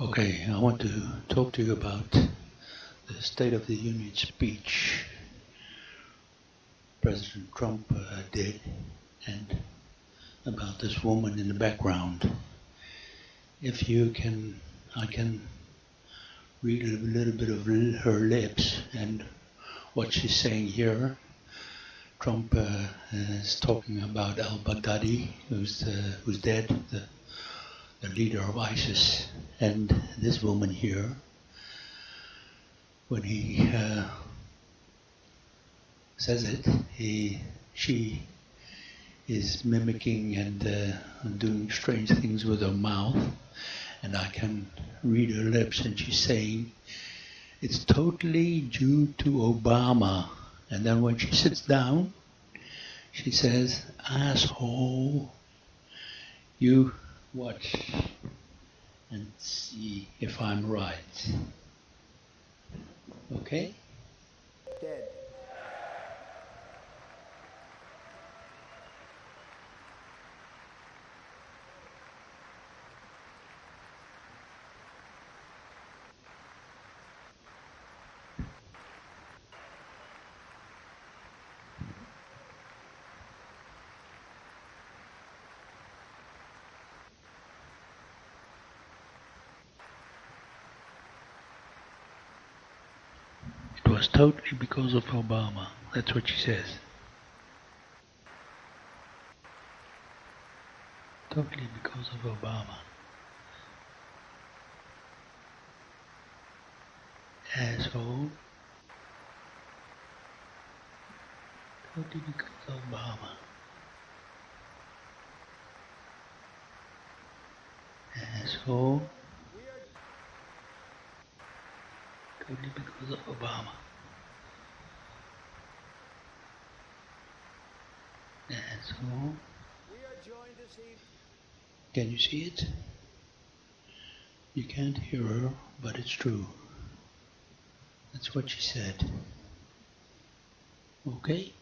Okay, I want to talk to you about the State of the Union speech President Trump uh, did and about this woman in the background. If you can, I can read a little bit of her lips and what she's saying here. Trump uh, is talking about al-Baghdadi, who's uh, who's dead, the, the leader of ISIS, and this woman here. When he uh, says it, he she is mimicking and uh, doing strange things with her mouth, and I can read her lips, and she's saying, "It's totally due to Obama." And then when she sits down, she says, "Asshole, you watch and see if I'm right." Okay? Was totally because of Obama. That's what she says. Totally because of Obama. Asshole. Totally because of Obama. Asshole. Totally because of Obama. Evening. Can you see it? You can't hear her, but it's true. That's what she said. Okay?